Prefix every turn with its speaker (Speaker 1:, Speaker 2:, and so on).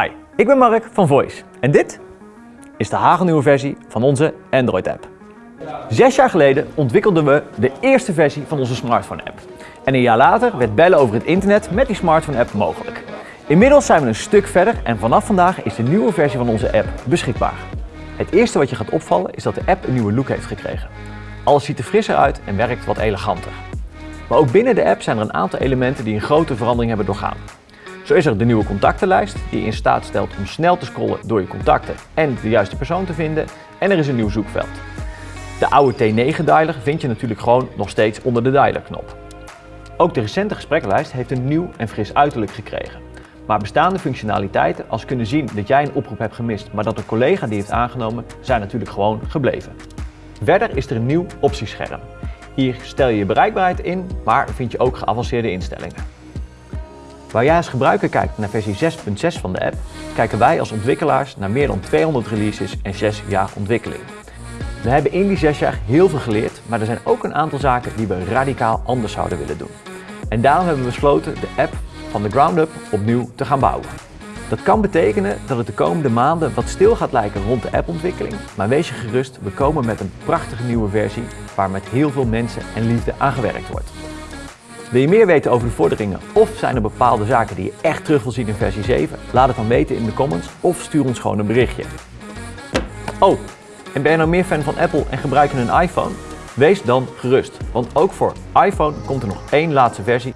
Speaker 1: Hi, ik ben Mark van Voice en dit is de hagelnieuwe versie van onze Android-app. Zes jaar geleden ontwikkelden we de eerste versie van onze smartphone-app. En een jaar later werd bellen over het internet met die smartphone-app mogelijk. Inmiddels zijn we een stuk verder en vanaf vandaag is de nieuwe versie van onze app beschikbaar. Het eerste wat je gaat opvallen is dat de app een nieuwe look heeft gekregen. Alles ziet er frisser uit en werkt wat eleganter. Maar ook binnen de app zijn er een aantal elementen die een grote verandering hebben doorgaan. Zo is er de nieuwe contactenlijst die je in staat stelt om snel te scrollen door je contacten en de juiste persoon te vinden. En er is een nieuw zoekveld. De oude T9-dialer vind je natuurlijk gewoon nog steeds onder de dialer-knop. Ook de recente gesprekkenlijst heeft een nieuw en fris uiterlijk gekregen. Maar bestaande functionaliteiten als kunnen zien dat jij een oproep hebt gemist, maar dat een collega die heeft aangenomen, zijn natuurlijk gewoon gebleven. Verder is er een nieuw optiescherm. Hier stel je je bereikbaarheid in, maar vind je ook geavanceerde instellingen. Waar jij als gebruiker kijkt naar versie 6.6 van de app, kijken wij als ontwikkelaars naar meer dan 200 releases en 6 jaar ontwikkeling. We hebben in die 6 jaar heel veel geleerd, maar er zijn ook een aantal zaken die we radicaal anders zouden willen doen. En daarom hebben we besloten de app van de ground up opnieuw te gaan bouwen. Dat kan betekenen dat het de komende maanden wat stil gaat lijken rond de appontwikkeling, maar wees je gerust, we komen met een prachtige nieuwe versie waar met heel veel mensen en liefde aan gewerkt wordt. Wil je meer weten over de vorderingen of zijn er bepaalde zaken die je echt terug wil zien in versie 7? Laat het dan weten in de comments of stuur ons gewoon een berichtje. Oh, en ben je nou meer fan van Apple en gebruik je een iPhone? Wees dan gerust, want ook voor iPhone komt er nog één laatste versie